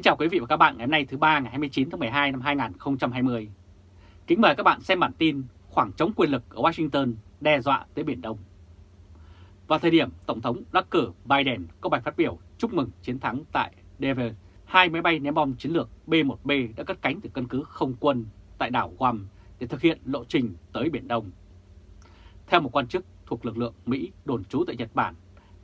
Kính chào quý vị và các bạn ngày hôm nay thứ ba ngày 29 tháng 12 năm 2020. Kính mời các bạn xem bản tin khoảng trống quyền lực ở Washington đe dọa tới Biển Đông. Vào thời điểm Tổng thống đắc cử Biden có bài phát biểu chúc mừng chiến thắng tại Denver, hai máy bay ném bom chiến lược B-1B đã cất cánh từ căn cứ không quân tại đảo Guam để thực hiện lộ trình tới Biển Đông. Theo một quan chức thuộc lực lượng Mỹ đồn trú tại Nhật Bản,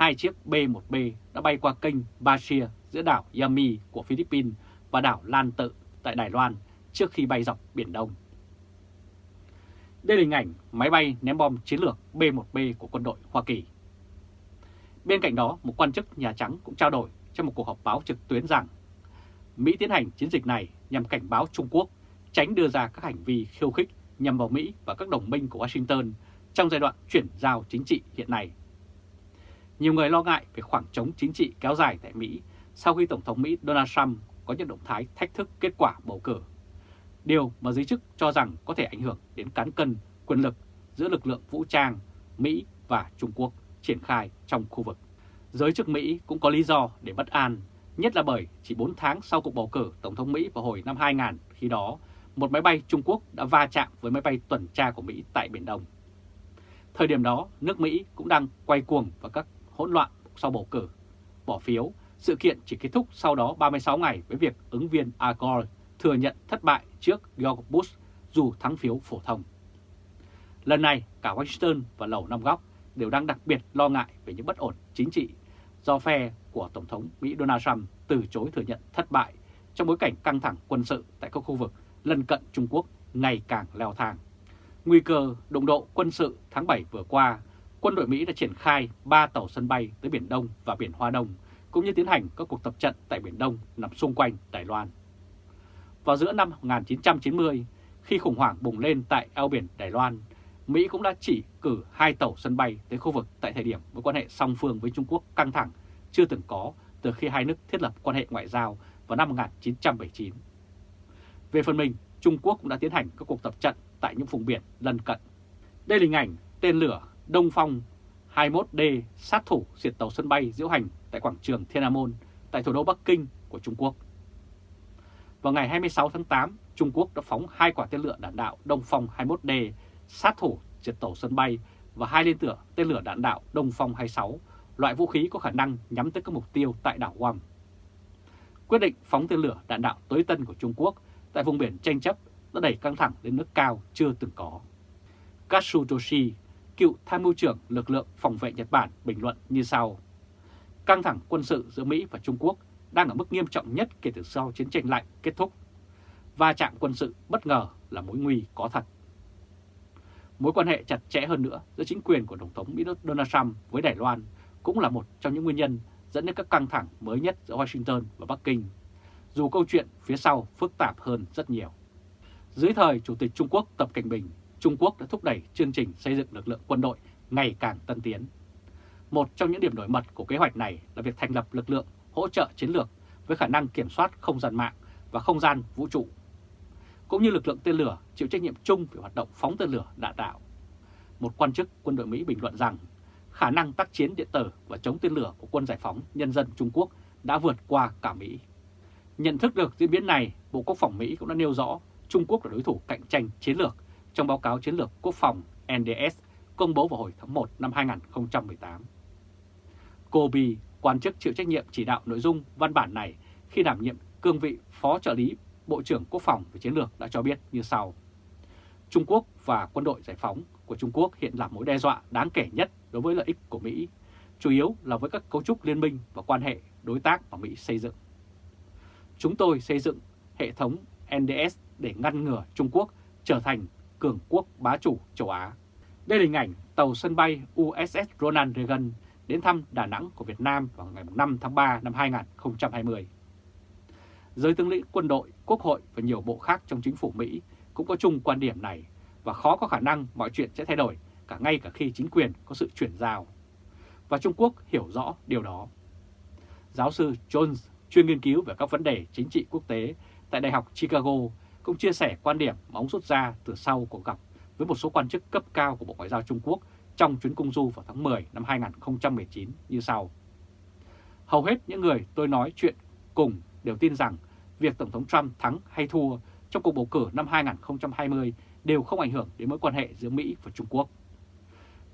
hai chiếc B-1B đã bay qua kênh Bashir giữa đảo Yami của Philippines và đảo Lan Tự tại Đài Loan trước khi bay dọc Biển Đông. Đây là hình ảnh máy bay ném bom chiến lược B-1B của quân đội Hoa Kỳ. Bên cạnh đó, một quan chức Nhà Trắng cũng trao đổi trong một cuộc họp báo trực tuyến rằng Mỹ tiến hành chiến dịch này nhằm cảnh báo Trung Quốc tránh đưa ra các hành vi khiêu khích nhằm vào Mỹ và các đồng minh của Washington trong giai đoạn chuyển giao chính trị hiện nay. Nhiều người lo ngại về khoảng trống chính trị kéo dài tại Mỹ sau khi Tổng thống Mỹ Donald Trump có những động thái thách thức kết quả bầu cử. Điều mà giới chức cho rằng có thể ảnh hưởng đến cán cân quyền lực giữa lực lượng vũ trang Mỹ và Trung Quốc triển khai trong khu vực. Giới chức Mỹ cũng có lý do để bất an, nhất là bởi chỉ 4 tháng sau cuộc bầu cử Tổng thống Mỹ vào hồi năm 2000, khi đó một máy bay Trung Quốc đã va chạm với máy bay tuần tra của Mỹ tại Biển Đông. Thời điểm đó, nước Mỹ cũng đang quay cuồng vào các hỗn loạn sau bầu cử, bỏ phiếu sự kiện chỉ kết thúc sau đó 36 ngày với việc ứng viên Al Gore thừa nhận thất bại trước George Bush dù thắng phiếu phổ thông. Lần này, cả Washington và Lầu Năm Góc đều đang đặc biệt lo ngại về những bất ổn chính trị do phe của Tổng thống Mỹ Donald Trump từ chối thừa nhận thất bại trong bối cảnh căng thẳng quân sự tại các khu vực lân cận Trung Quốc ngày càng leo thang. Nguy cơ đụng độ quân sự tháng 7 vừa qua, quân đội Mỹ đã triển khai 3 tàu sân bay tới Biển Đông và Biển Hoa Đông cũng như tiến hành các cuộc tập trận tại Biển Đông nằm xung quanh Đài Loan. Vào giữa năm 1990, khi khủng hoảng bùng lên tại eo biển Đài Loan, Mỹ cũng đã chỉ cử hai tàu sân bay tới khu vực tại thời điểm mối quan hệ song phương với Trung Quốc căng thẳng chưa từng có từ khi hai nước thiết lập quan hệ ngoại giao vào năm 1979. Về phần mình, Trung Quốc cũng đã tiến hành các cuộc tập trận tại những vùng biển lân cận. Đây là hình ảnh tên lửa Đông Phong 21D sát thủ diệt tàu sân bay diễu hành tại quảng trường Thiên An Môn tại thủ đô Bắc Kinh của Trung Quốc. Vào ngày 26 tháng 8, Trung Quốc đã phóng hai quả tên lửa đạn đạo Đông Phong 21D sát thủ diệt tàu sân bay và hai liên tựa tên lửa đạn đạo Đông Phong 26, loại vũ khí có khả năng nhắm tới các mục tiêu tại đảo Guam. Quyết định phóng tên lửa đạn đạo tối tân của Trung Quốc tại vùng biển tranh chấp đã đẩy căng thẳng lên nước cao chưa từng có. Katsutoshi, cựu tham mưu trưởng lực lượng phòng vệ Nhật Bản bình luận như sau. Căng thẳng quân sự giữa Mỹ và Trung Quốc đang ở mức nghiêm trọng nhất kể từ sau chiến tranh lạnh kết thúc. Va chạm quân sự bất ngờ là mối nguy có thật. Mối quan hệ chặt chẽ hơn nữa giữa chính quyền của Tổng thống Mỹ Donald Trump với Đài Loan cũng là một trong những nguyên nhân dẫn đến các căng thẳng mới nhất giữa Washington và Bắc Kinh, dù câu chuyện phía sau phức tạp hơn rất nhiều. Dưới thời Chủ tịch Trung Quốc Tập Cảnh Bình, Trung Quốc đã thúc đẩy chương trình xây dựng lực lượng quân đội ngày càng tân tiến. Một trong những điểm nổi bật của kế hoạch này là việc thành lập lực lượng hỗ trợ chiến lược với khả năng kiểm soát không gian mạng và không gian vũ trụ, cũng như lực lượng tên lửa chịu trách nhiệm chung về hoạt động phóng tên lửa đạn đạo. Một quan chức quân đội Mỹ bình luận rằng khả năng tác chiến điện tử và chống tên lửa của quân giải phóng nhân dân Trung Quốc đã vượt qua cả Mỹ. Nhận thức được diễn biến này, Bộ Quốc phòng Mỹ cũng đã nêu rõ Trung Quốc là đối thủ cạnh tranh chiến lược trong báo cáo chiến lược quốc phòng NDS công bố vào hồi tháng 1 năm 2018. Kobe, quan chức chịu trách nhiệm chỉ đạo nội dung văn bản này khi đảm nhiệm cương vị Phó trợ lý Bộ trưởng Quốc phòng về chiến lược đã cho biết như sau. Trung Quốc và quân đội giải phóng của Trung Quốc hiện là mối đe dọa đáng kể nhất đối với lợi ích của Mỹ, chủ yếu là với các cấu trúc liên minh và quan hệ đối tác mà Mỹ xây dựng. Chúng tôi xây dựng hệ thống NDS để ngăn ngừa Trung Quốc trở thành cường quốc bá chủ châu Á. Đây là hình ảnh tàu sân bay USS Ronald Reagan đến thăm Đà Nẵng của Việt Nam vào ngày 5 tháng 3 năm 2020. Giới tướng lĩnh quân đội, quốc hội và nhiều bộ khác trong chính phủ Mỹ cũng có chung quan điểm này và khó có khả năng mọi chuyện sẽ thay đổi cả ngay cả khi chính quyền có sự chuyển giao. Và Trung Quốc hiểu rõ điều đó. Giáo sư Jones, chuyên nghiên cứu về các vấn đề chính trị quốc tế tại Đại học Chicago, cũng chia sẻ quan điểm mà ông rút ra từ sau cuộc gặp với một số quan chức cấp cao của Bộ Ngoại giao Trung Quốc trong chuyến công du vào tháng 10 năm 2019 như sau. Hầu hết những người tôi nói chuyện cùng đều tin rằng việc Tổng thống Trump thắng hay thua trong cuộc bầu cử năm 2020 đều không ảnh hưởng đến mối quan hệ giữa Mỹ và Trung Quốc.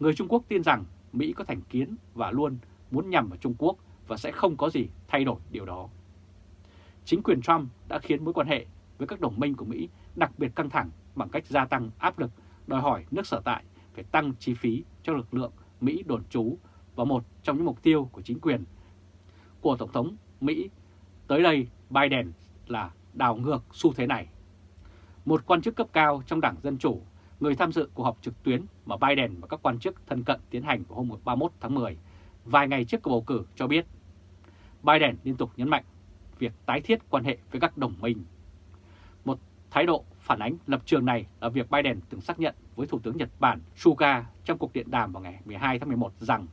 Người Trung Quốc tin rằng Mỹ có thành kiến và luôn muốn nhằm vào Trung Quốc và sẽ không có gì thay đổi điều đó. Chính quyền Trump đã khiến mối quan hệ với các đồng minh của Mỹ đặc biệt căng thẳng bằng cách gia tăng áp lực đòi hỏi nước sở tại phải tăng chi phí cho lực lượng Mỹ đồn trú và một trong những mục tiêu của chính quyền của Tổng thống Mỹ tới đây Biden là đảo ngược xu thế này. Một quan chức cấp cao trong Đảng Dân Chủ, người tham dự cuộc họp trực tuyến mà Biden và các quan chức thân cận tiến hành vào hôm 31 tháng 10, vài ngày trước cuộc bầu cử cho biết Biden liên tục nhấn mạnh việc tái thiết quan hệ với các đồng minh. Thái độ phản ánh lập trường này là việc Biden từng xác nhận với Thủ tướng Nhật Bản Suga trong cuộc điện đàm vào ngày 12 tháng 11 rằng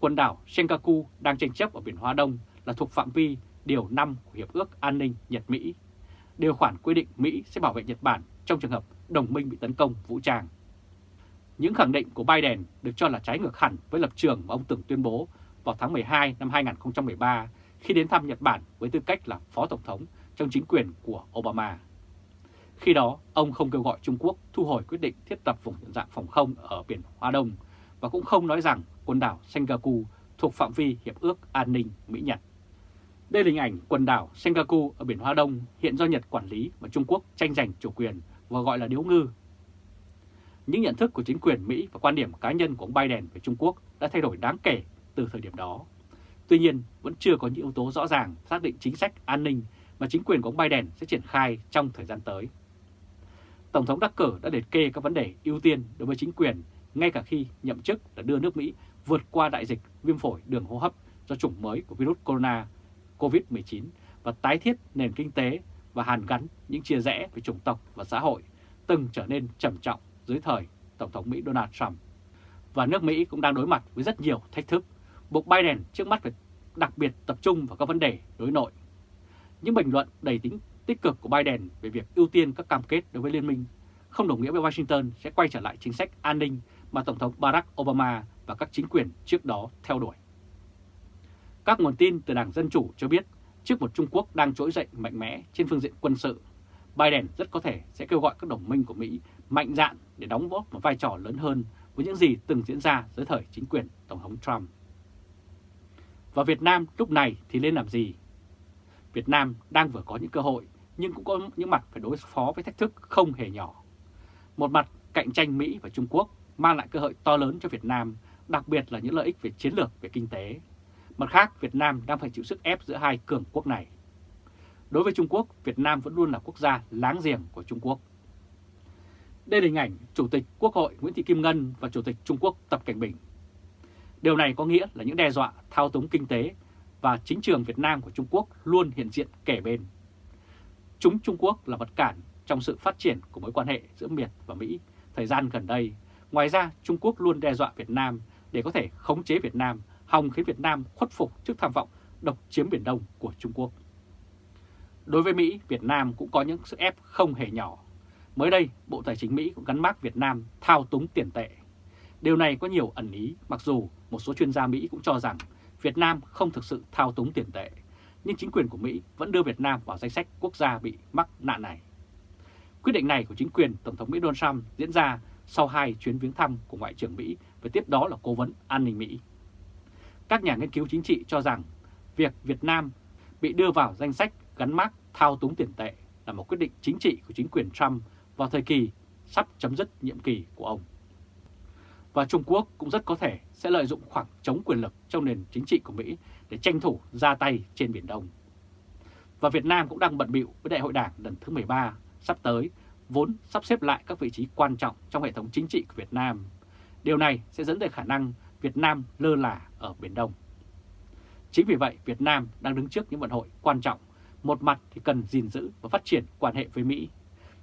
quần đảo Senkaku đang tranh chấp ở biển Hoa Đông là thuộc phạm vi Điều 5 của Hiệp ước An ninh Nhật-Mỹ. Điều khoản quy định Mỹ sẽ bảo vệ Nhật Bản trong trường hợp đồng minh bị tấn công vũ trang. Những khẳng định của Biden được cho là trái ngược hẳn với lập trường mà ông từng tuyên bố vào tháng 12 năm 2013 khi đến thăm Nhật Bản với tư cách là Phó Tổng thống trong chính quyền của Obama. Khi đó, ông không kêu gọi Trung Quốc thu hồi quyết định thiết lập vùng nhận dạng phòng không ở biển Hoa Đông và cũng không nói rằng quần đảo Senkaku thuộc phạm vi Hiệp ước An ninh Mỹ-Nhật. Đây là hình ảnh quần đảo Senkaku ở biển Hoa Đông hiện do Nhật quản lý và Trung Quốc tranh giành chủ quyền và gọi là điếu ngư. Những nhận thức của chính quyền Mỹ và quan điểm cá nhân của ông Biden về Trung Quốc đã thay đổi đáng kể từ thời điểm đó. Tuy nhiên, vẫn chưa có những yếu tố rõ ràng xác định chính sách an ninh mà chính quyền của ông Biden sẽ triển khai trong thời gian tới. Tổng thống đắc cử đã liệt kê các vấn đề ưu tiên đối với chính quyền ngay cả khi nhậm chức đã đưa nước Mỹ vượt qua đại dịch viêm phổi đường hô hấp do chủng mới của virus corona COVID-19 và tái thiết nền kinh tế và hàn gắn những chia rẽ về chủng tộc và xã hội từng trở nên trầm trọng dưới thời Tổng thống Mỹ Donald Trump. Và nước Mỹ cũng đang đối mặt với rất nhiều thách thức, buộc Biden trước mắt phải đặc biệt tập trung vào các vấn đề đối nội. Những bình luận đầy tính tích cực của Biden về việc ưu tiên các cam kết đối với liên minh không đồng nghĩa với Washington sẽ quay trở lại chính sách an ninh mà Tổng thống Barack Obama và các chính quyền trước đó theo đuổi. Các nguồn tin từ Đảng Dân Chủ cho biết trước một Trung Quốc đang trỗi dậy mạnh mẽ trên phương diện quân sự, Biden rất có thể sẽ kêu gọi các đồng minh của Mỹ mạnh dạn để đóng góp một vai trò lớn hơn với những gì từng diễn ra dưới thời chính quyền Tổng thống Trump. Và Việt Nam lúc này thì nên làm gì? Việt Nam đang vừa có những cơ hội nhưng cũng có những mặt phải đối phó với thách thức không hề nhỏ. Một mặt cạnh tranh Mỹ và Trung Quốc mang lại cơ hội to lớn cho Việt Nam, đặc biệt là những lợi ích về chiến lược về kinh tế. Mặt khác, Việt Nam đang phải chịu sức ép giữa hai cường quốc này. Đối với Trung Quốc, Việt Nam vẫn luôn là quốc gia láng giềng của Trung Quốc. Đây là hình ảnh Chủ tịch Quốc hội Nguyễn Thị Kim Ngân và Chủ tịch Trung Quốc Tập Cảnh Bình. Điều này có nghĩa là những đe dọa thao túng kinh tế và chính trường Việt Nam của Trung Quốc luôn hiện diện kể bên. Chúng Trung Quốc là vật cản trong sự phát triển của mối quan hệ giữa Miệt và Mỹ thời gian gần đây. Ngoài ra, Trung Quốc luôn đe dọa Việt Nam để có thể khống chế Việt Nam, hòng khiến Việt Nam khuất phục trước tham vọng độc chiếm Biển Đông của Trung Quốc. Đối với Mỹ, Việt Nam cũng có những sức ép không hề nhỏ. Mới đây, Bộ Tài chính Mỹ cũng gắn mác Việt Nam thao túng tiền tệ. Điều này có nhiều ẩn ý, mặc dù một số chuyên gia Mỹ cũng cho rằng Việt Nam không thực sự thao túng tiền tệ, nhưng chính quyền của Mỹ vẫn đưa Việt Nam vào danh sách quốc gia bị mắc nạn này. Quyết định này của chính quyền Tổng thống Mỹ Donald Trump diễn ra sau hai chuyến viếng thăm của Ngoại trưởng Mỹ và tiếp đó là Cố vấn An ninh Mỹ. Các nhà nghiên cứu chính trị cho rằng việc Việt Nam bị đưa vào danh sách gắn mác thao túng tiền tệ là một quyết định chính trị của chính quyền Trump vào thời kỳ sắp chấm dứt nhiệm kỳ của ông. Và Trung Quốc cũng rất có thể sẽ lợi dụng khoảng trống quyền lực trong nền chính trị của Mỹ để tranh thủ ra tay trên Biển Đông. Và Việt Nam cũng đang bận bịu với Đại hội Đảng lần thứ 13 sắp tới, vốn sắp xếp lại các vị trí quan trọng trong hệ thống chính trị của Việt Nam. Điều này sẽ dẫn tới khả năng Việt Nam lơ là ở Biển Đông. Chính vì vậy, Việt Nam đang đứng trước những vận hội quan trọng. Một mặt thì cần gìn giữ và phát triển quan hệ với Mỹ.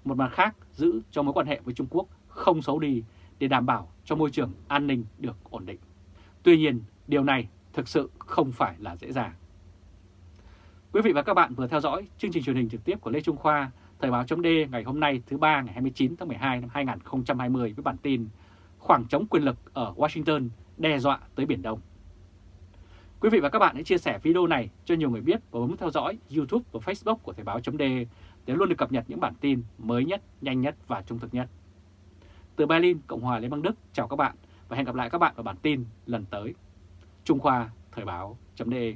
Một mặt khác, giữ cho mối quan hệ với Trung Quốc không xấu đi để đảm bảo cho môi trường an ninh được ổn định. Tuy nhiên, điều này thực sự không phải là dễ dàng. Quý vị và các bạn vừa theo dõi chương trình truyền hình trực tiếp của Lê Trung Khoa, Thời báo chấm ngày hôm nay thứ ba ngày 29 tháng 12 năm 2020 với bản tin Khoảng trống quyền lực ở Washington đe dọa tới Biển Đông. Quý vị và các bạn hãy chia sẻ video này cho nhiều người biết và bấm theo dõi YouTube và Facebook của Thời báo .d để luôn được cập nhật những bản tin mới nhất, nhanh nhất và trung thực nhất. Từ Berlin, Cộng hòa Liên bang Đức, chào các bạn và hẹn gặp lại các bạn vào bản tin lần tới. Trung Khoa Thời báo .de